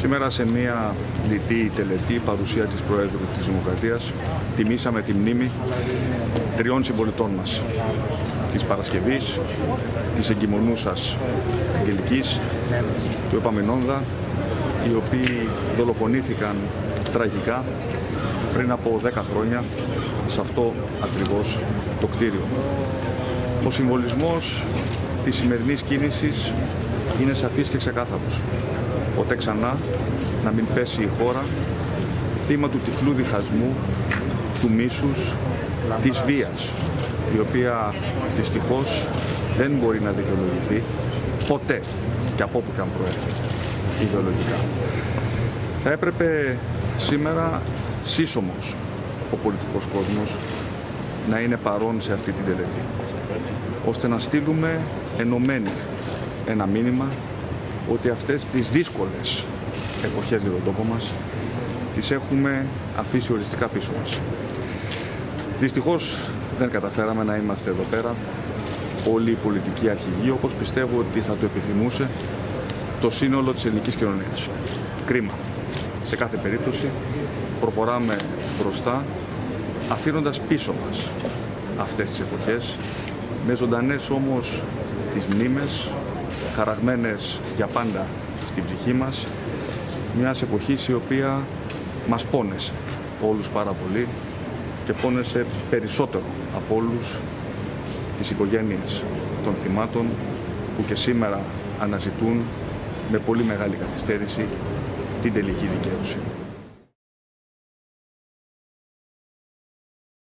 Σήμερα σε μια λιτή τελετή παρουσία της Προέδρου της Δημοκρατίας τιμήσαμε τη μνήμη τριών συμπολιτών μας της Παρασκευής, της εγκυμονούσας Αγγελικής, του Επαμενόνδα οι οποίοι δολοφονήθηκαν τραγικά πριν από 10 χρόνια σε αυτό ακριβώς το κτίριο. Ο συμβολισμός της σημερινής κίνησης είναι σαφής και ξεκάθαρος. Ποτέ ξανά να μην πέσει η χώρα θύμα του τυφλού διχασμού, του μίσους, της βίας, η οποία δυστυχώς δεν μπορεί να δικαιολογηθεί ποτέ και από όπου και αν προέρχεται ιδεολογικά. Θα έπρεπε σήμερα σύσσωμος ο πολιτικός κόσμος να είναι παρόν σε αυτή την τελετή, ώστε να στείλουμε ενωμένοι ένα μήνυμα ότι αυτές τις δύσκολες εποχές για τον τόπο μας τις έχουμε αφήσει οριστικά πίσω μας. Δυστυχώς δεν καταφέραμε να είμαστε εδώ πέρα όλοι οι πολιτικοί αρχηγοί όπως πιστεύω ότι θα το επιθυμούσε το σύνολο της ελληνικής κοινωνίας. Κρίμα. Σε κάθε περίπτωση προχωράμε μπροστά αφήνοντας πίσω μας αυτές τις εποχές με ζωντανές όμως τις μνήμες χαραγμένες για πάντα στην ψυχή μας μιας εποχής η οποία μας πόνεσε όλους πάρα πολύ και πόνεσε περισσότερο από όλους τις οικογένειες των θυμάτων που και σήμερα αναζητούν με πολύ μεγάλη καθυστέρηση την τελική δικαίωση.